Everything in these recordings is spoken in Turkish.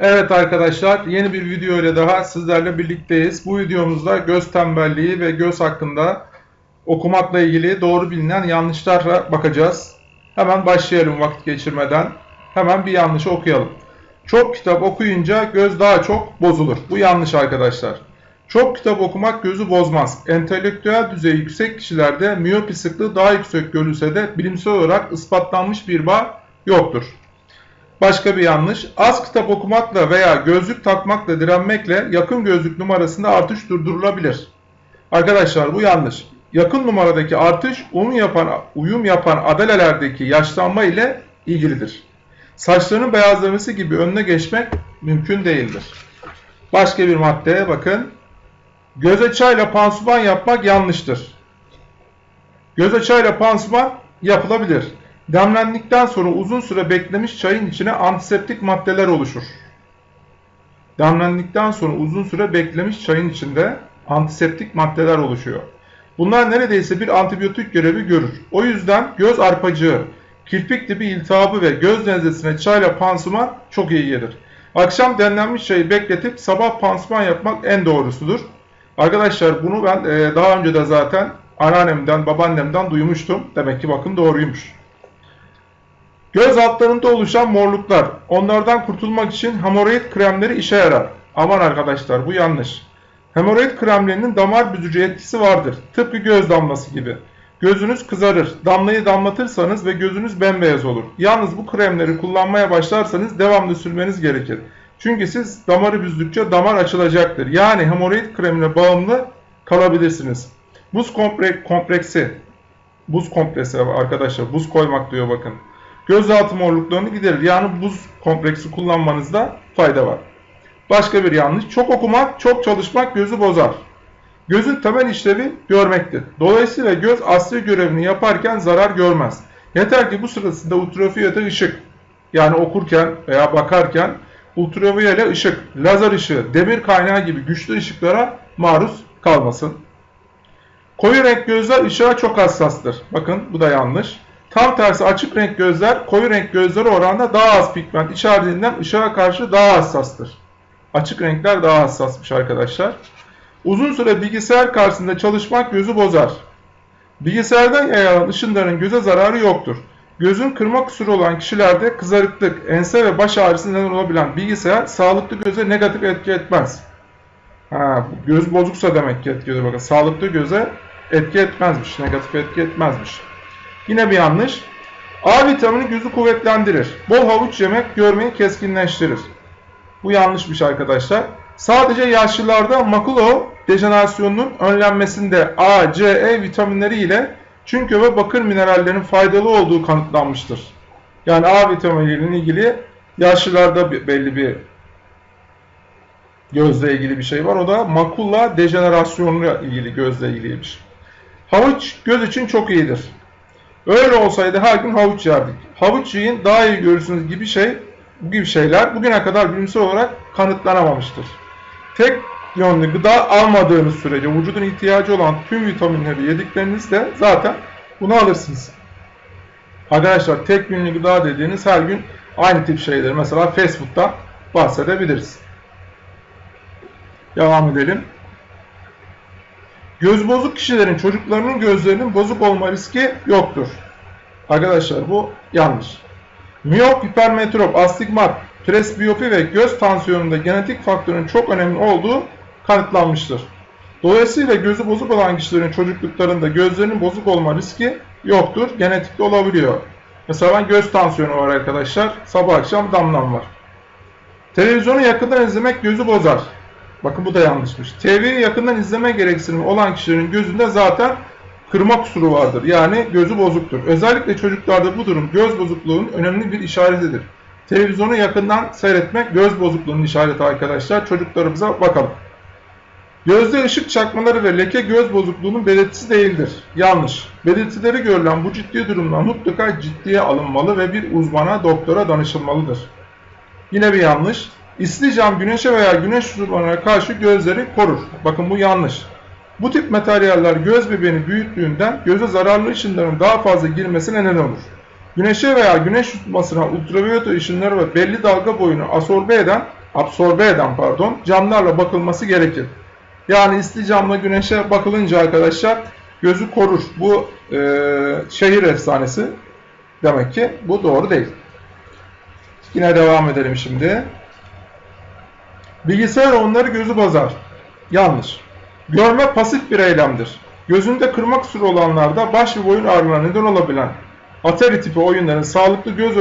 Evet arkadaşlar yeni bir video ile daha sizlerle birlikteyiz. Bu videomuzda göz tembelliği ve göz hakkında okumakla ilgili doğru bilinen yanlışlara bakacağız. Hemen başlayalım vakit geçirmeden. Hemen bir yanlışı okuyalım. Çok kitap okuyunca göz daha çok bozulur. Bu yanlış arkadaşlar. Çok kitap okumak gözü bozmaz. Entelektüel düzeyi yüksek kişilerde miyopi sıklığı daha yüksek görülse de bilimsel olarak ispatlanmış bir bağ yoktur. Başka bir yanlış. Az kitap okumakla veya gözlük takmakla direnmekle yakın gözlük numarasında artış durdurulabilir. Arkadaşlar bu yanlış. Yakın numaradaki artış uyum yapan, uyum yapan adalelerdeki yaşlanma ile ilgilidir. Saçlarının beyazlaması gibi önüne geçmek mümkün değildir. Başka bir maddeye bakın. Göze çayla pansuman yapmak yanlıştır. Göze çayla pansuman yapılabilir. Demlendikten sonra uzun süre beklemiş çayın içine antiseptik maddeler oluşur. Demlendikten sonra uzun süre beklemiş çayın içinde antiseptik maddeler oluşuyor. Bunlar neredeyse bir antibiyotik görevi görür. O yüzden göz arpacığı, kirpik dibi iltihabı ve göz nezlesine çayla pansuman çok iyi gelir. Akşam demlenmiş çayı bekletip sabah pansuman yapmak en doğrusudur. Arkadaşlar bunu ben e, daha önce de zaten anneannemden, babaannemden duymuştum. Demek ki bakın doğruymuş. Göz altlarında oluşan morluklar. Onlardan kurtulmak için hemoroid kremleri işe yarar. Aman arkadaşlar bu yanlış. Hemoroid kremlerinin damar büzücü etkisi vardır. Tıpkı göz damlası gibi. Gözünüz kızarır. Damlayı damlatırsanız ve gözünüz bembeyaz olur. Yalnız bu kremleri kullanmaya başlarsanız devamlı sürmeniz gerekir. Çünkü siz damarı büzdükçe damar açılacaktır. Yani hemoroid kremine bağımlı kalabilirsiniz. Buz kompleksi, buz kompresi arkadaşlar, buz koymak diyor bakın. Gözaltı morluklarını giderir. Yani buz kompleksi kullanmanızda fayda var. Başka bir yanlış. Çok okumak, çok çalışmak gözü bozar. Gözün temel işlevi görmektir. Dolayısıyla göz asli görevini yaparken zarar görmez. Yeter ki bu sırasında ultraviyole ışık yani okurken veya bakarken ultraviyole ışık, lazer ışığı, demir kaynağı gibi güçlü ışıklara maruz kalmasın. Koyu renk gözler ışığa çok hassastır. Bakın bu da yanlış. Tam tersi açık renk gözler koyu renk gözleri oranında daha az pigment içerdiğinden ışığa karşı daha hassastır. Açık renkler daha hassasmış arkadaşlar. Uzun süre bilgisayar karşısında çalışmak gözü bozar. Bilgisayardan yayılan ışınların göze zararı yoktur. Gözün kırma kusuru olan kişilerde kızarıklık, ense ve baş ağrısı neden olabilen bilgisayar sağlıklı göze negatif etki etmez. Ha, göz bozuksa demek ki etki ediyor. Bakın sağlıklı göze etki etmezmiş, negatif etki etmezmiş. Yine bir yanlış. A vitamini gözü kuvvetlendirir. Bol havuç yemek görmeyi keskinleştirir. Bu yanlışmış arkadaşlar. Sadece yaşlılarda makulo dejenerasyonunun önlenmesinde A, C, E vitaminleri ile çünkü ve bakır minerallerinin faydalı olduğu kanıtlanmıştır. Yani A vitaminiyle ilgili yaşlılarda belli bir gözle ilgili bir şey var. O da makula dejenerasyonuyla ilgili gözle ilgiliymiş. Havuç göz için çok iyidir. Öyle olsaydı her gün havuç yerdik. Havuç yiyin daha iyi görürsünüz gibi şey bu gibi şeyler bugüne kadar bilimsel olarak kanıtlanamamıştır. Tek yönlü gıda almadığınız sürece vücudun ihtiyacı olan tüm vitaminleri yediklerinizde zaten bunu alırsınız. Arkadaşlar tek yönlü gıda dediğiniz her gün aynı tip şeyler. Mesela fast food'dan bahsedebiliriz. Devam edelim. Göz bozuk kişilerin çocuklarının gözlerinin bozuk olma riski yoktur. Arkadaşlar bu yanlış. Miyop, hipermetrop, astigmat, presbiyopi ve göz tansiyonunda genetik faktörün çok önemli olduğu kanıtlanmıştır. Dolayısıyla gözü bozuk olan kişilerin çocukluklarında gözlerinin bozuk olma riski yoktur. Genetikte olabiliyor. Mesela ben göz tansiyonu var arkadaşlar. Sabah akşam damlam var. Televizyonu yakından izlemek gözü bozar. Bakın bu da yanlışmış. TV'yi yakından izleme gereksinimi olan kişilerin gözünde zaten kırma kusuru vardır. Yani gözü bozuktur. Özellikle çocuklarda bu durum göz bozukluğunun önemli bir işaretidir. Televizyonu yakından seyretmek göz bozukluğunun işareti arkadaşlar. Çocuklarımıza bakalım. Gözde ışık çakmaları ve leke göz bozukluğunun belirtisi değildir. Yanlış. Belirtileri görülen bu ciddi durumlar mutlaka ciddiye alınmalı ve bir uzmana, doktora danışılmalıdır. Yine bir yanlış. İsli cam güneşe veya güneş ışınlarına karşı gözleri korur. Bakın bu yanlış. Bu tip materyaller göz bebeğini büyüttüğünden göze zararlı ışınların daha fazla girmesine neden olur. Güneşe veya güneş tutmasına ultraviyole ışınları ve belli dalga boyunu asorbe eden absorbe eden pardon camlarla bakılması gerekir. Yani isli camla güneşe bakılınca arkadaşlar gözü korur. Bu e, şehir efsanesi demek ki bu doğru değil. Yine devam edelim şimdi. Bilgisayar onları gözü bozar. Yanlış. Görme pasif bir eylemdir. Gözünde kırma kusuru olanlarda baş ve boyun ağrılarına neden olabilen Atari tipi oyunların sağlıklı göz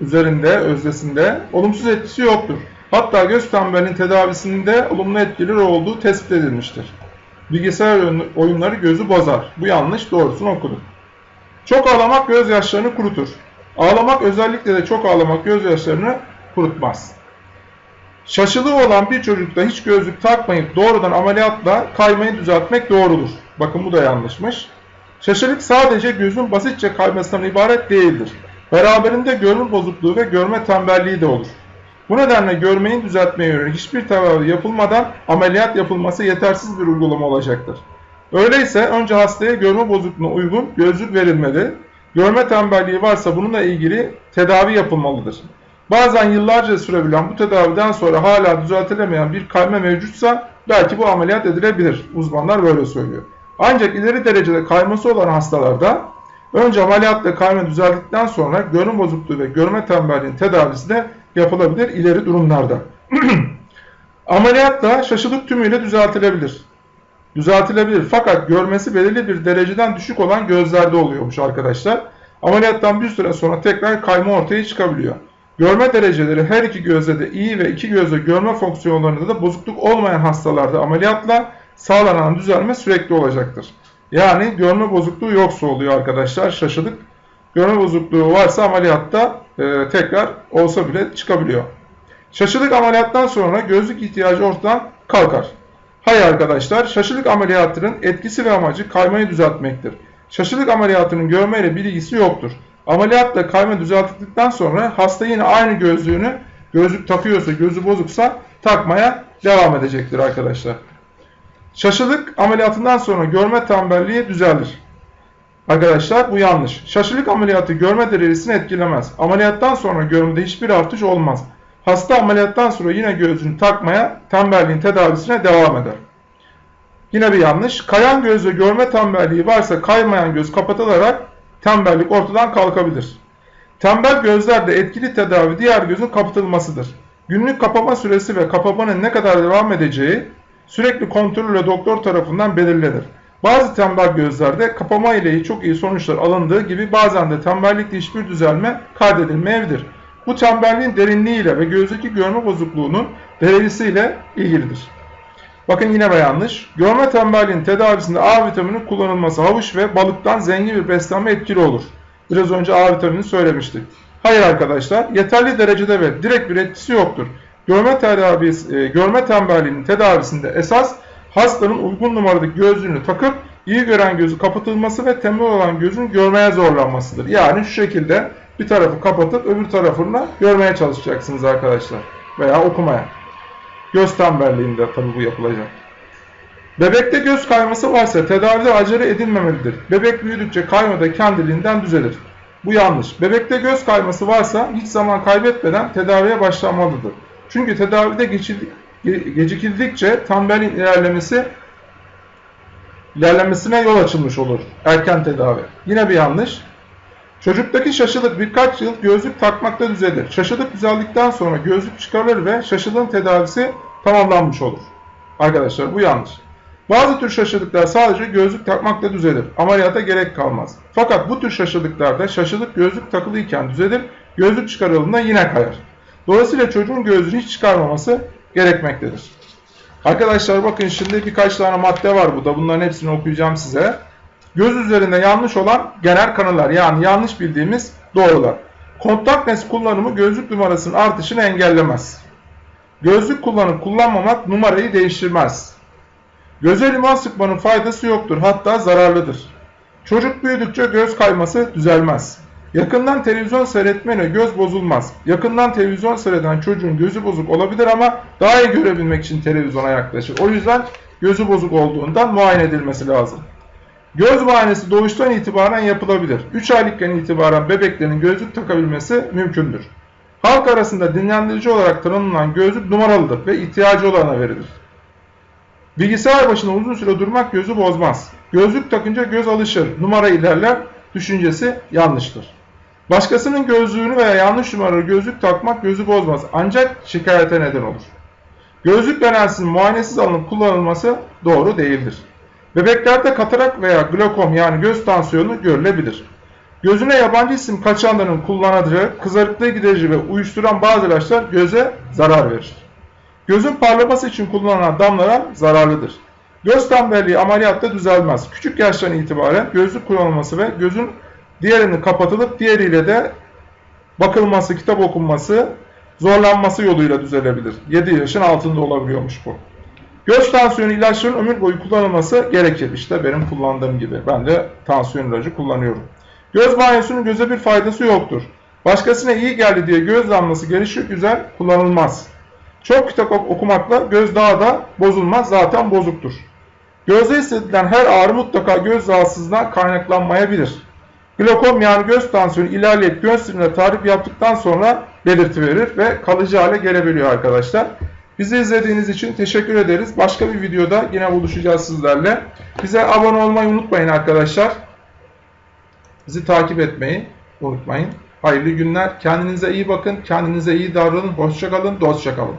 üzerinde, özdesinde olumsuz etkisi yoktur. Hatta göz tembelliğinin tedavisinde olumlu etkileri olduğu tespit edilmiştir. Bilgisayar oyunları gözü bozar. Bu yanlış, doğrusunu okuduk. Çok ağlamak gözyaşlarını kurutur. Ağlamak özellikle de çok ağlamak gözyaşlarını kurutmaz. Şaşılığı olan bir çocukta hiç gözlük takmayıp doğrudan ameliyatla kaymayı düzeltmek doğrudur. Bakın bu da yanlışmış. Şaşılık sadece gözün basitçe kaymasından ibaret değildir. Beraberinde görme bozukluğu ve görme tembelliği de olur. Bu nedenle görmeyi düzeltmeye yönelik hiçbir tedavi yapılmadan ameliyat yapılması yetersiz bir uygulama olacaktır. Öyleyse önce hastaya görme bozukluğuna uygun gözlük verilmeli. Görme tembelliği varsa bununla ilgili tedavi yapılmalıdır. Bazen yıllarca sürebilen bu tedaviden sonra hala düzeltilemeyen bir kayma mevcutsa belki bu ameliyat edilebilir. Uzmanlar böyle söylüyor. Ancak ileri derecede kayması olan hastalarda önce ameliyatla kayma düzeldikten sonra görme bozukluğu ve görme tembelliğinin tedavisi de yapılabilir ileri durumlarda. ameliyatla şaşılık tümüyle düzeltilebilir. Düzeltilebilir fakat görmesi belirli bir dereceden düşük olan gözlerde oluyormuş arkadaşlar. Ameliyattan bir süre sonra tekrar kayma ortaya çıkabiliyor. Görme dereceleri her iki gözde de iyi ve iki gözde görme fonksiyonlarında da bozukluk olmayan hastalarda ameliyatla sağlanan düzelme sürekli olacaktır. Yani görme bozukluğu yoksa oluyor arkadaşlar şaşılık. Görme bozukluğu varsa ameliyatta e, tekrar olsa bile çıkabiliyor. Şaşılık ameliyattan sonra gözlük ihtiyacı ortadan kalkar. Hayır arkadaşlar, şaşılık ameliyatının etkisi ve amacı kaymayı düzeltmektir. Şaşılık ameliyatının görmeyle bir ilgisi yoktur. Ameliyatla kayma düzeltildikten sonra hasta yine aynı gözlüğünü gözlük takıyorsa, gözü bozuksa takmaya devam edecektir arkadaşlar. Şaşılık ameliyatından sonra görme tembelliği düzelir. Arkadaşlar bu yanlış. Şaşılık ameliyatı görme derecesini etkilemez. Ameliyattan sonra görmede hiçbir artış olmaz. Hasta ameliyattan sonra yine gözünü takmaya, tembelliğin tedavisine devam eder. Yine bir yanlış. Kayan gözle görme tembelliği varsa kaymayan göz kapatılarak tembellik ortadan kalkabilir. Tembel gözlerde etkili tedavi diğer gözün kapatılmasıdır. Günlük kapama süresi ve kapamanın ne kadar devam edeceği sürekli kontrolle doktor tarafından belirlenir. Bazı tembel gözlerde kapama ile çok iyi sonuçlar alındığı gibi bazen de tembellikte hiçbir düzelme kaydedilmeyebilir. Bu tembelliğin derinliğiyle ve gözdeki görme bozukluğunun derecesiyle ilgilidir. Bakın yine yanlış. Görme tembelliğinin tedavisinde A vitamini kullanılması havuç ve balıktan zengin bir beslenme etkili olur. Biraz önce A vitamini söylemiştik. Hayır arkadaşlar, yeterli derecede ve direkt bir etkisi yoktur. Görme, tedavisi, e, görme tembelliğinin tedavisinde esas hastanın uygun numaradaki gözlüğünü takıp iyi gören gözü kapatılması ve tembel olan gözün görmeye zorlanmasıdır. Yani şu şekilde bir tarafı kapatıp öbür tarafını görmeye çalışacaksınız arkadaşlar. Veya okumaya. Göz tembelliğinde tabi bu yapılacak. Bebekte göz kayması varsa tedavide acele edilmemelidir. Bebek büyüdükçe kayma da kendiliğinden düzelir. Bu yanlış. Bebekte göz kayması varsa hiç zaman kaybetmeden tedaviye başlanmalıdır. Çünkü tedavide gecikildikçe tembelliğin ilerlemesi ilerlemesine yol açılmış olur. Erken tedavi. Yine bir yanlış. Çocuktaki şaşılık birkaç yıl gözlük takmakta düzelir. Şaşılık düzeldikten sonra gözlük çıkarılır ve şaşılığın tedavisi tamamlanmış olur. Arkadaşlar bu yanlış. Bazı tür şaşılıklar sadece gözlük takmakla düzelir. Ameliyata gerek kalmaz. Fakat bu tür şaşılıklarda şaşılık gözlük takılıyken düzelir, gözlük çıkarıldığında yine kayar. Dolayısıyla çocuğun gözlüğünü hiç çıkarmaması gerekmektedir. Arkadaşlar bakın şimdi birkaç tane madde var burada. Bunların hepsini okuyacağım size. Göz üzerinde yanlış olan genel kanılar yani yanlış bildiğimiz doğrular. Kontak lens kullanımı gözlük numarasının artışını engellemez. Gözlük kullanıp kullanmamak numarayı değiştirmez. Göze limon sıkmanın faydası yoktur hatta zararlıdır. Çocuk büyüdükçe göz kayması düzelmez. Yakından televizyon seyretmeyle göz bozulmaz. Yakından televizyon seyreden çocuğun gözü bozuk olabilir ama daha iyi görebilmek için televizyona yaklaşır. O yüzden gözü bozuk olduğundan muayene edilmesi lazım. Göz muayenesi doğuştan itibaren yapılabilir. 3 aylıkken itibaren bebeklerin gözlük takabilmesi mümkündür. Halk arasında dinlendirici olarak tanımlanan gözlük numaralıdır ve ihtiyacı olana verilir. Bilgisayar başında uzun süre durmak gözü bozmaz. Gözlük takınca göz alışır, numara ilerler düşüncesi yanlıştır. Başkasının gözlüğünü veya yanlış numaralı gözlük takmak gözü bozmaz ancak şikayete neden olur. Gözlük genelsinin muayenesiz alınıp kullanılması doğru değildir. Bebeklerde katarak veya glokom yani göz tansiyonu görülebilir. Gözüne yabancı isim kaçanların kullandığı kızarıklığı giderici ve uyuşturan bazı ilaçlar göze zarar verir. Gözün parlaması için kullanılan damlalar zararlıdır. Göz tembelliği ameliyatta düzelmez. Küçük yaştan itibaren gözlük kullanılması ve gözün diğerini kapatılıp diğeriyle de bakılması, kitap okunması, zorlanması yoluyla düzelebilir. 7 yaşın altında olabiliyormuş bu. Göz tansiyonu ilaçların ömür boyu kullanılması gerekir. İşte benim kullandığım gibi. Ben de tansiyon ilacı kullanıyorum. Göz banyosunun göze bir faydası yoktur. Başkasına iyi geldi diye göz damlası gelişi güzel kullanılmaz. Çok kitap okumakla göz daha da bozulmaz zaten bozuktur. Gözde hissedilen her ağrı mutlaka göz rahatsızlığından kaynaklanmayabilir. Glokom yani göz tansiyonu ilerleyip göz sirine tarif yaptıktan sonra belirti verir ve kalıcı hale gelebiliyor arkadaşlar. Bizi izlediğiniz için teşekkür ederiz. Başka bir videoda yine buluşacağız sizlerle. Bize abone olmayı unutmayın arkadaşlar. Bizi takip etmeyi unutmayın. Hayırlı günler. Kendinize iyi bakın. Kendinize iyi davranın. Hoşçakalın. Dostçakalın.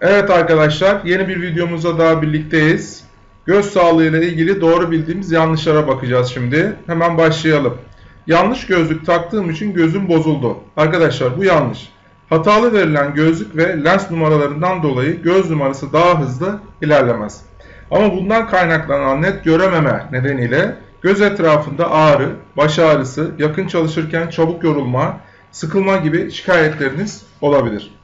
Evet arkadaşlar yeni bir videomuzda daha birlikteyiz. Göz sağlığı ile ilgili doğru bildiğimiz yanlışlara bakacağız şimdi. Hemen başlayalım. Yanlış gözlük taktığım için gözüm bozuldu. Arkadaşlar bu yanlış. Hatalı verilen gözlük ve lens numaralarından dolayı göz numarası daha hızlı ilerlemez. Ama bundan kaynaklanan net görememe nedeniyle göz etrafında ağrı, baş ağrısı, yakın çalışırken çabuk yorulma, sıkılma gibi şikayetleriniz olabilir.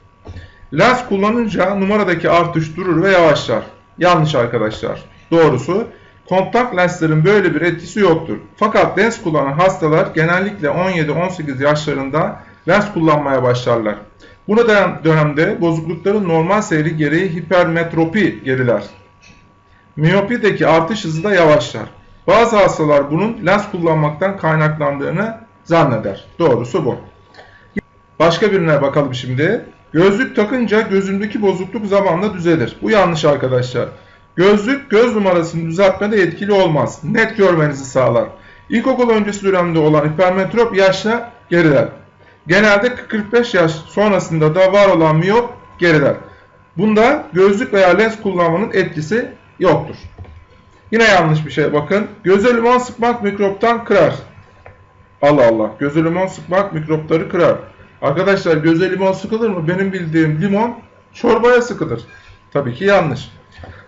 Lens kullanınca numaradaki artış durur ve yavaşlar. Yanlış arkadaşlar. Doğrusu kontak lenslerin böyle bir etkisi yoktur. Fakat lens kullanan hastalar genellikle 17-18 yaşlarında lens kullanmaya başlarlar. Bu dönemde bozuklukların normal seyri gereği hipermetropi geriler. Miyopideki artış hızı da yavaşlar. Bazı hastalar bunun lens kullanmaktan kaynaklandığını zanneder. Doğrusu bu. Başka birine bakalım şimdi. Gözlük takınca gözündeki bozukluk zamanla düzelir. Bu yanlış arkadaşlar. Gözlük göz numarasını düzeltmede etkili olmaz. Net görmenizi sağlar. İlkokul öncesi dönemde olan hipermetrop yaşla geriler. Genelde 45 yaş sonrasında da var olan miyop geriler. Bunda gözlük veya lens kullanmanın etkisi yoktur. Yine yanlış bir şey bakın. Göze limon sıkmak mikroptan kırar. Allah Allah. Göze limon sıkmak mikropları kırar. Arkadaşlar göze limon sıkılır mı? Benim bildiğim limon çorbaya sıkılır. Tabii ki yanlış.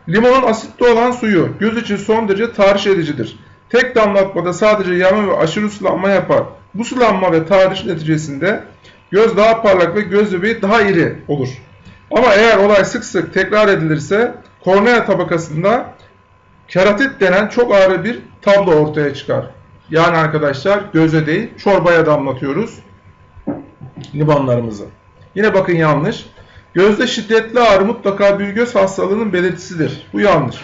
Limonun asitli olan suyu göz için son derece tahriş edicidir. Tek damlatmada sadece yanma ve aşırı sulanma yapar. Bu sulanma ve tahriş neticesinde göz daha parlak ve göz bebeği daha iri olur. Ama eğer olay sık sık tekrar edilirse kornea tabakasında keratit denen çok ağır bir tablo ortaya çıkar. Yani arkadaşlar göze değil çorbaya damlatıyoruz limonlarımızı. Yine bakın yanlış. Gözde şiddetli ağrı mutlaka bir göz hastalığının belirtisidir. Bu yanlış.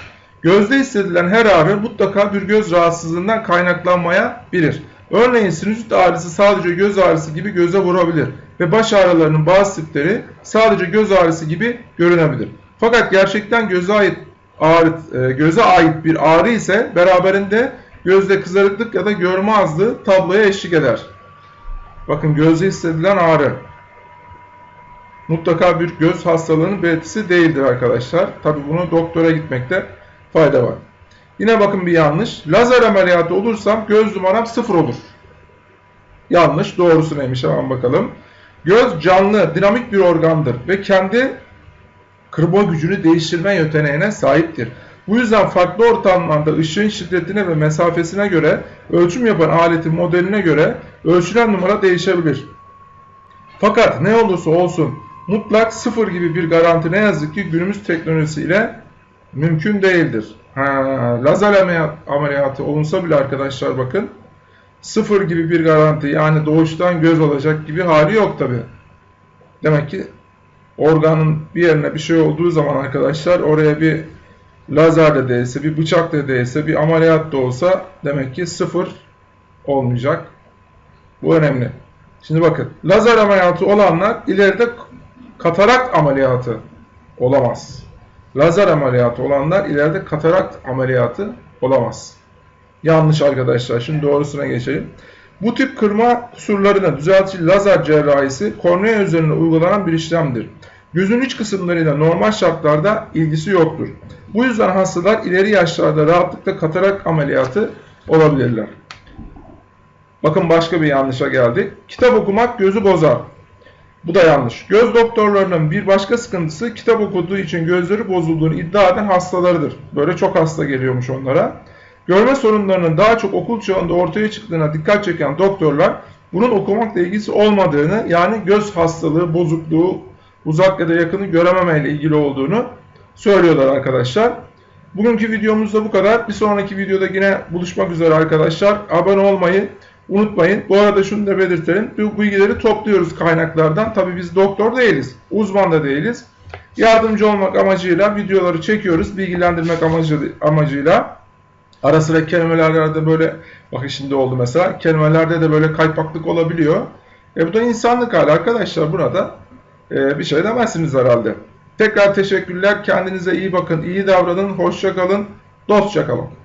Gözde hissedilen her ağrı mutlaka bir göz rahatsızlığından kaynaklanmayabilir. Örneğin sinüzit ağrısı sadece göz ağrısı gibi göze vurabilir ve baş ağrılarının bazı tipleri sadece göz ağrısı gibi görünebilir. Fakat gerçekten göze ait ağrı, e, göze ait bir ağrı ise beraberinde gözde kızarıklık ya da görme azlığı tabloya eşlik eder. Bakın gözde hissedilen ağrı mutlaka bir göz hastalığının belirtisi değildir arkadaşlar. Tabi bunu doktora gitmekte fayda var. Yine bakın bir yanlış. Lazer ameliyatı olursam göz numaram sıfır olur. Yanlış. Doğrusu neymiş hemen bakalım. Göz canlı, dinamik bir organdır ve kendi kırma gücünü değiştirme yeteneğine sahiptir. Bu yüzden farklı ortamlarda ışığın şiddetine ve mesafesine göre ölçüm yapan aletin modeline göre ölçülen numara değişebilir. Fakat ne olursa olsun mutlak sıfır gibi bir garanti ne yazık ki günümüz teknolojisiyle mümkün değildir. Ha, lazer ameliyatı olunsa bile arkadaşlar bakın sıfır gibi bir garanti yani doğuştan göz olacak gibi hali yok tabi. Demek ki organın bir yerine bir şey olduğu zaman arkadaşlar oraya bir lazer de değilse, bir bıçak da değilse, bir ameliyat da olsa demek ki sıfır olmayacak. Bu önemli. Şimdi bakın lazer ameliyatı olanlar ileride katarakt ameliyatı olamaz. Lazer ameliyatı olanlar ileride katarakt ameliyatı olamaz. Yanlış arkadaşlar. Şimdi doğrusuna geçelim. Bu tip kırma kusurlarına düzeltici lazer cerrahisi kornea üzerine uygulanan bir işlemdir. Gözün iç kısımlarıyla normal şartlarda ilgisi yoktur. Bu yüzden hastalar ileri yaşlarda rahatlıkla katarak ameliyatı olabilirler. Bakın başka bir yanlışa geldik. Kitap okumak gözü bozar. Bu da yanlış. Göz doktorlarının bir başka sıkıntısı kitap okuduğu için gözleri bozulduğunu iddia eden hastalarıdır. Böyle çok hasta geliyormuş onlara. Görme sorunlarının daha çok okul çağında ortaya çıktığına dikkat çeken doktorlar bunun okumakla ilgisi olmadığını yani göz hastalığı, bozukluğu, uzak ya da yakını görememeyle ilgili olduğunu söylüyorlar arkadaşlar. Bugünkü videomuz da bu kadar. Bir sonraki videoda yine buluşmak üzere arkadaşlar. Abone olmayı unutmayın. Bu arada şunu da belirtelim. Bu bilgileri topluyoruz kaynaklardan. Tabi biz doktor değiliz. Uzman da değiliz. Yardımcı olmak amacıyla videoları çekiyoruz. Bilgilendirmek amacı, amacıyla. Ara sıra kelimelerde böyle bakın şimdi oldu mesela. Kelimelerde de böyle kaypaklık olabiliyor. E bu da insanlık hali arkadaşlar. Burada e, bir şey demezsiniz herhalde. Tekrar teşekkürler. Kendinize iyi bakın. iyi davranın. Hoşça kalın. Dostça kalın.